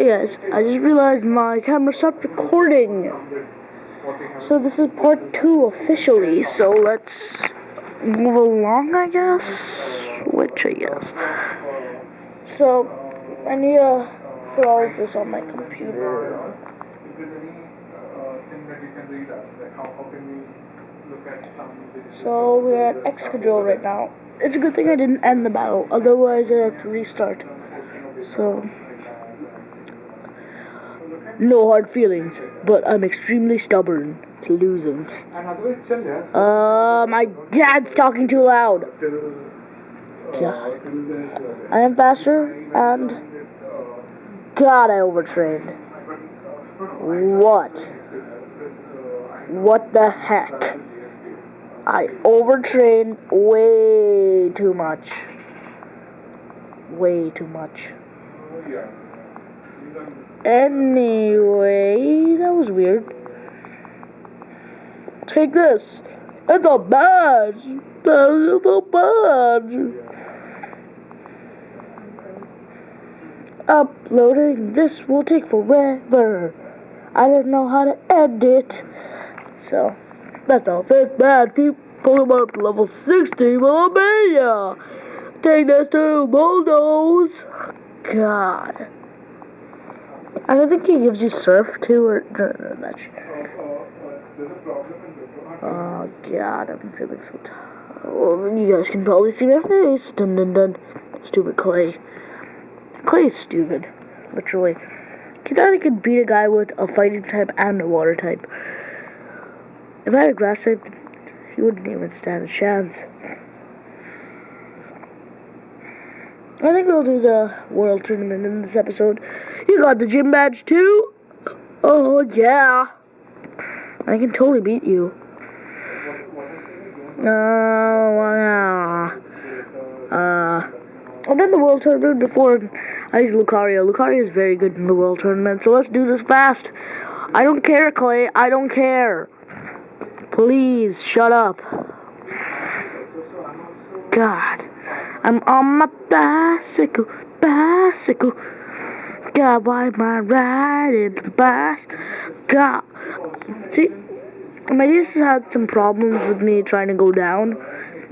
Yes, I just realized my camera stopped recording. So this is part two officially, so let's move along, I guess? Which I guess. So, I need to put all of this on my computer. So, we're at Excadrill right now. It's a good thing I didn't end the battle, otherwise I'd have to restart. So... No hard feelings, but I'm extremely stubborn to losing. Uh, my dad's talking too loud. God. I am faster, and God, I overtrained. What? What the heck? I overtrained way too much. Way too much. Anyway, that was weird. Take this. It's a badge. That's a badge. Uploading this will take forever. I don't know how to edit. So, that's all. Fifth bad to level 60 will be ya. Take this to Bulldoze. God. I don't think he gives you surf too, or no, no. Oh god, I'm feeling so tired. Oh, well, you guys can probably see my face. Dun dun dun. Stupid Clay. Clay is stupid, literally. He thought he could beat a guy with a fighting type and a water type. If I had a grass type, he wouldn't even stand a chance. I think we'll do the world tournament in this episode. You got the gym badge too? Oh, yeah. I can totally beat you. Oh, yeah. Uh, I've done the world tournament before. I used Lucario. Lucario is very good in the world tournament, so let's do this fast. I don't care, Clay. I don't care. Please, shut up. God. I'm on my bicycle, bicycle. God, why I riding the bicycle? God. See, my niece has had some problems with me trying to go down.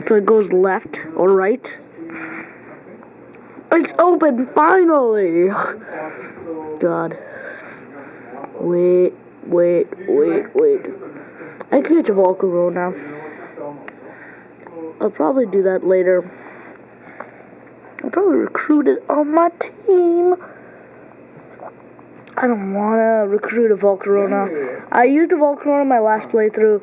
So it goes left or right. It's open, finally! God. Wait, wait, wait, wait. I can catch a Volcaro now. I'll probably do that later. I'm probably recruited on my team. I don't want to recruit a Volcarona. I used a Volcarona in my last playthrough.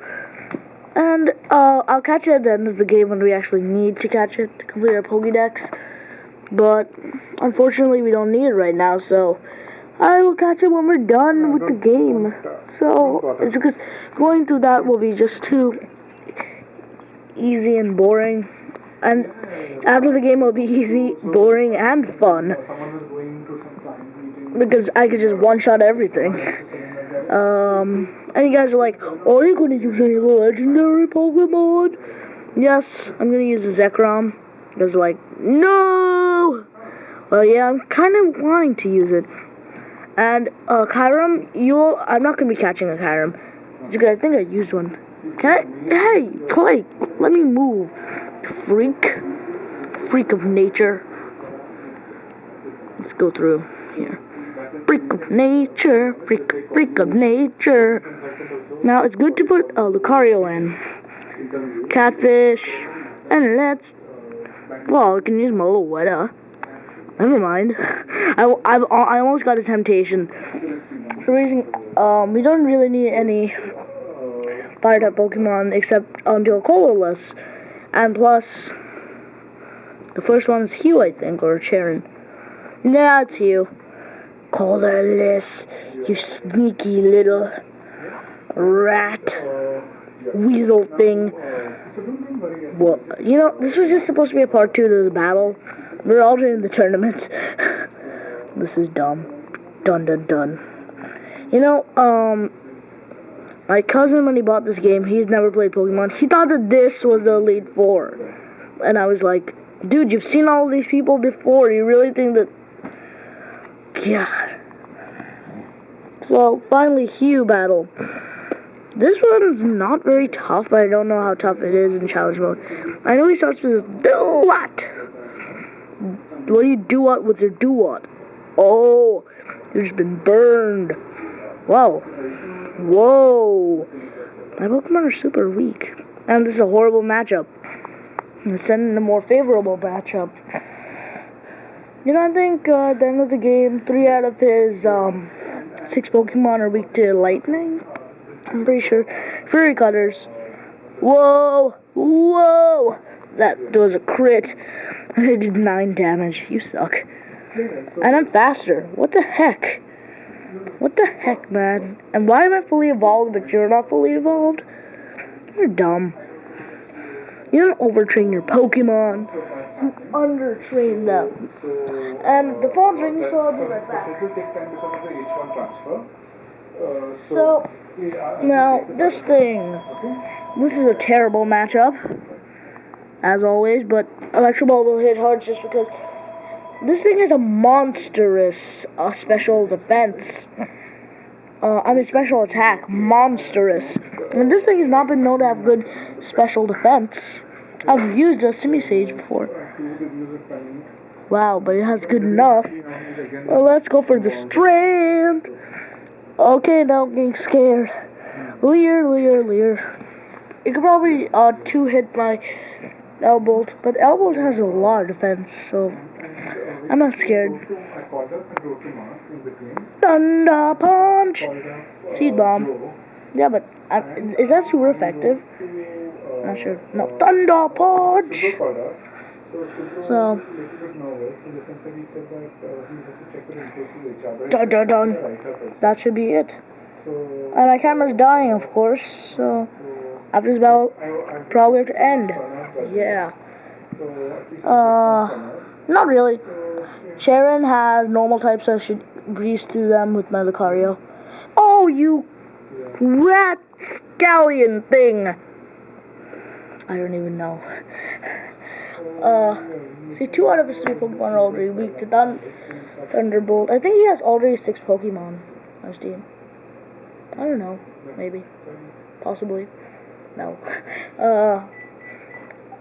And uh, I'll catch it at the end of the game when we actually need to catch it to complete our Pokédex. But unfortunately, we don't need it right now, so I will catch it when we're done with the game. So it's because going through that will be just too easy and boring. And after the game will be easy, boring, and fun. Because I could just one-shot everything. Um, and you guys are like, are you going to use any legendary Pokemon? Yes, I'm going to use a Zekrom. are like, no! Well, yeah, I'm kind of wanting to use it. And, uh, Kyurem, you'll, I'm not going to be catching a Kyurem. Because I think I used one. Can I, hey, Clay, let me move freak. Freak of nature. Let's go through here. Freak of nature, freak, freak of nature. Now it's good to put uh, Lucario in. Catfish. And let's. Well, we can use Meloetta. Never mind. I, I, I almost got a temptation. So reason, um, we don't really need any fire type Pokemon except until Colress. And plus, the first one is Hugh, I think, or Cheren. Yeah, it's Hugh. Colress, you sneaky little rat weasel thing. Well, you know, this was just supposed to be a part two of the battle. We're all doing the tournament. this is dumb. Dun dun dun. You know, um, my cousin, when he bought this game, he's never played Pokemon. He thought that this was the Elite Four. And I was like, dude, you've seen all these people before. You really think that... God. So, finally, Hugh battle. This one's not very tough, but I don't know how tough it is in challenge mode. I know he starts with do what? What do you do what with your do what? Oh, you've just been burned. Whoa. Whoa. My Pokemon are super weak. And this is a horrible matchup. Let's send in a more favorable matchup. You know, I think uh, at the end of the game, three out of his um, six Pokemon are weak to lightning. I'm pretty sure. Fury Cutters. Whoa! Whoa! That was a crit. I did nine damage. You suck. And I'm faster. What the heck? What the heck, man? And why am I fully evolved, but you're not fully evolved? You're dumb. You don't overtrain your Pokemon. You undertrain them. And the phone's ringing, so I'll be right back. This will take time because of the H1 transfer. So, now, this thing. This is a terrible matchup. As always, but Electro Ball will hit hard just because this thing has a monstrous uh, special defense. Uh, I mean, special attack. Monstrous. And this thing has not been known to have good special defense. I've used a Simisage before. Wow, but it has good enough. Well, let's go for the strength. Okay, now I'm getting scared. Leer, Leer, Leer. It could probably uh, two hit my Elbolt, but Elbolt has a lot of defense, so I'm not scared. I. Thunder Punch! Seed Bomb. Yeah, but uh, is that super effective? Not sure. No, Thunder Punch! So dun dun dun. That should be it. And my camera's dying, of course, so after this battle, I, I probably have to end. Yeah. Yeah. So at least Uh, not really. Cheren has normal types, so I should grease through them with my Lucario. Oh, you rat scallion thing! I don't even know. Uh, see, two out of his three Pokemon are already weak to Thun Thunderbolt. I think he has already six Pokemon on his team. I don't know. Maybe. Possibly. No. Uh,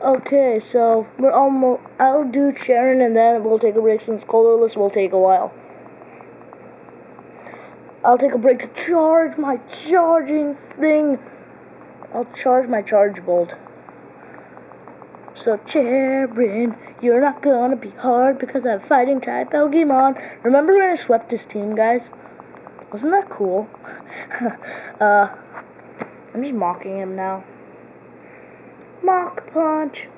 Okay, so we're almost. I'll do Cheren and then we'll take a break since Colress will take a while. I'll take a break to charge my charging thing. I'll charge my charge bolt. So Cheren, you're not gonna be hard because I'm fighting type Pokemon. Remember when I swept his team, guys? Wasn't that cool? uh, I'm just mocking him now. Mock punch.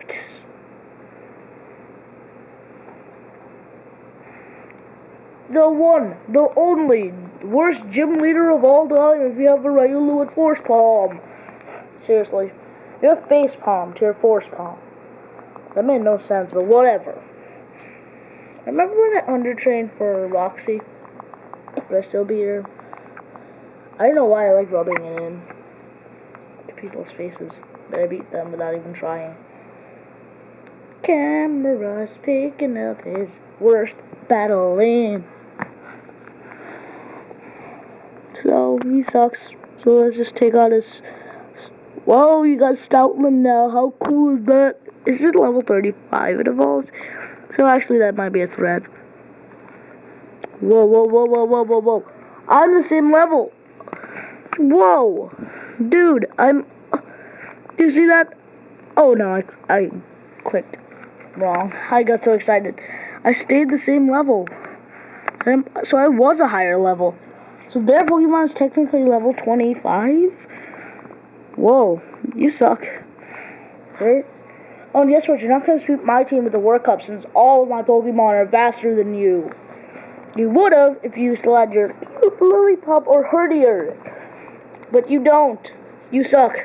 The one, the only, worst gym leader of all time if you have a Riolu with Force Palm. Seriously. You have Face Palm to your Force Palm. That made no sense, but whatever. Remember when I undertrained for Roxie? But I still beat her. I don't know why I like rubbing it in to people's faces that I beat them without even trying. Camera's picking up his worst battle in. So he sucks. So let's just take out his. Whoa, you got Stoutland now. How cool is that? Is it level 35 it evolves? So actually, that might be a threat. Whoa, whoa, whoa, whoa, whoa, whoa, whoa. I'm the same level. Whoa. Dude, I'm do you see that? Oh no, I, I clicked wrong. I got so excited. I stayed the same level. So I was a higher level. So their Pokemon is technically level 25? Whoa, you suck. Sir? Oh, and guess what? You're not going to sweep my team with the World Cup since all of my Pokemon are faster than you. You would have if you still had your cute Lillipup or Herdier. But you don't. You suck.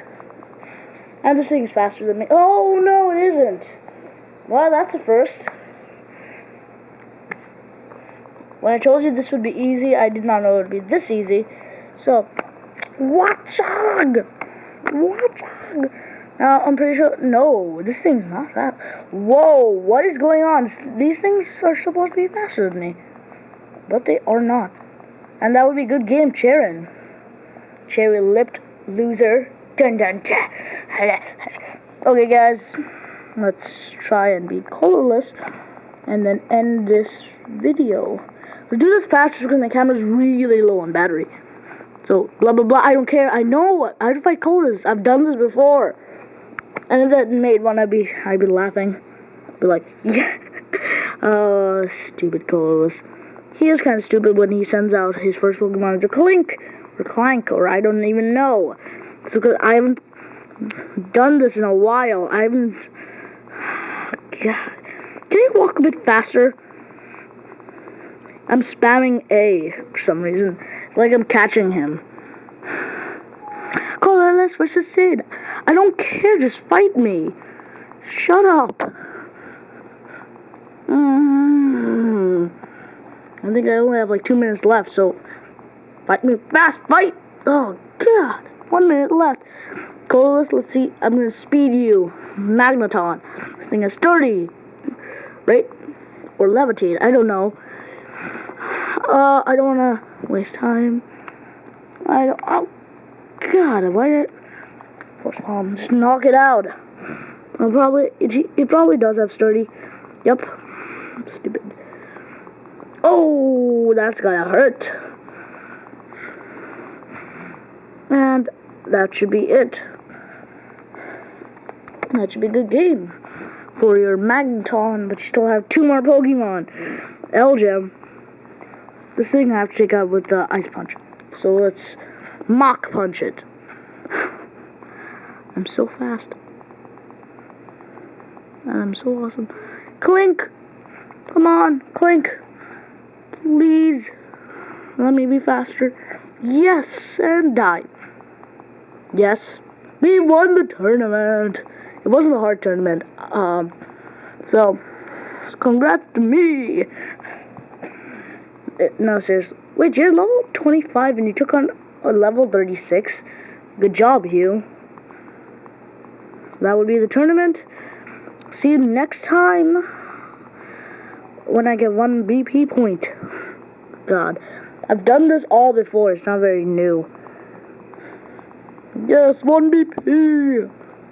And this thing's faster than me. Oh, no, it isn't. Well, that's a first. When I told you this would be easy, I did not know it would be this easy. So, Watchog! Watchog! Now, I'm pretty sure. No, this thing's not fast. Whoa, what is going on? These things are supposed to be faster than me. But they are not. And that would be good game, Cheren. Cherry lipped loser. Dun dun. Okay, guys, let's try and be Colress and then end this video. Let's do this faster because my camera's really low on battery. So, blah blah blah. I don't care. I know how to fight Colress. I've done this before. And if that made one, I'd be, I'd be laughing. Be like, yeah. Oh, stupid Colress. He is kind of stupid when he sends out his first Pokemon as a Klink or Klang or I don't even know. It's because I haven't done this in a while. I haven't. God. Can you walk a bit faster? I'm spamming A for some reason. Like I'm catching him. Colress versus Sid. I don't care, just fight me. Shut up. Mm. I think I only have like two minutes left, so fight me fast, fight! Oh god, one minute left. Colress, let's see. I'm gonna speed you. Magneton. This thing is sturdy, right? Or levitate. I don't know. Uh, I don't wanna waste time. I don't. Oh, God, why did? Force palm. Just knock it out. I'll probably. It, it probably does have sturdy. Yep. Stupid. Oh, that's gonna hurt. And that should be it. That should be a good game for your Magneton, but you still have two more Pokemon. Elgyem. This thing I have to take out with the Ice Punch. So let's mock Punch it. I'm so fast. And I'm so awesome. Klink! Come on, Klink. Please. Let me be faster. Yes, and die. Yes. We won the tournament. It wasn't a hard tournament. Um, so, congrats to me. No, seriously. Wait, you're level 25 and you took on a level 36? Good job, Hugh. That would be the tournament. See you next time when I get one BP point. God. I've done this all before. It's not very new. Yes, one BP.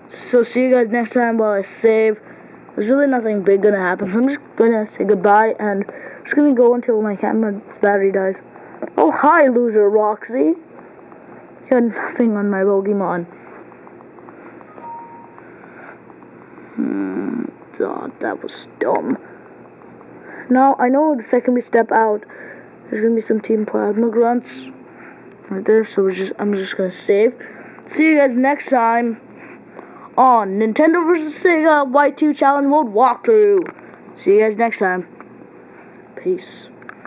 So see you guys next time while I save. There's really nothing big gonna happen. So I'm just gonna say goodbye and just gonna go until my camera's battery dies. Oh hi loser Roxie. You had nothing on my Pokemon. Hmm, that was dumb. Now I know the second we step out, there's gonna be some Team Plasma grunts right there. So we're just I'm just gonna save. See you guys next time on Nintendo vs Sega White 2 Challenge Mode walkthrough. See you guys next time. Peace.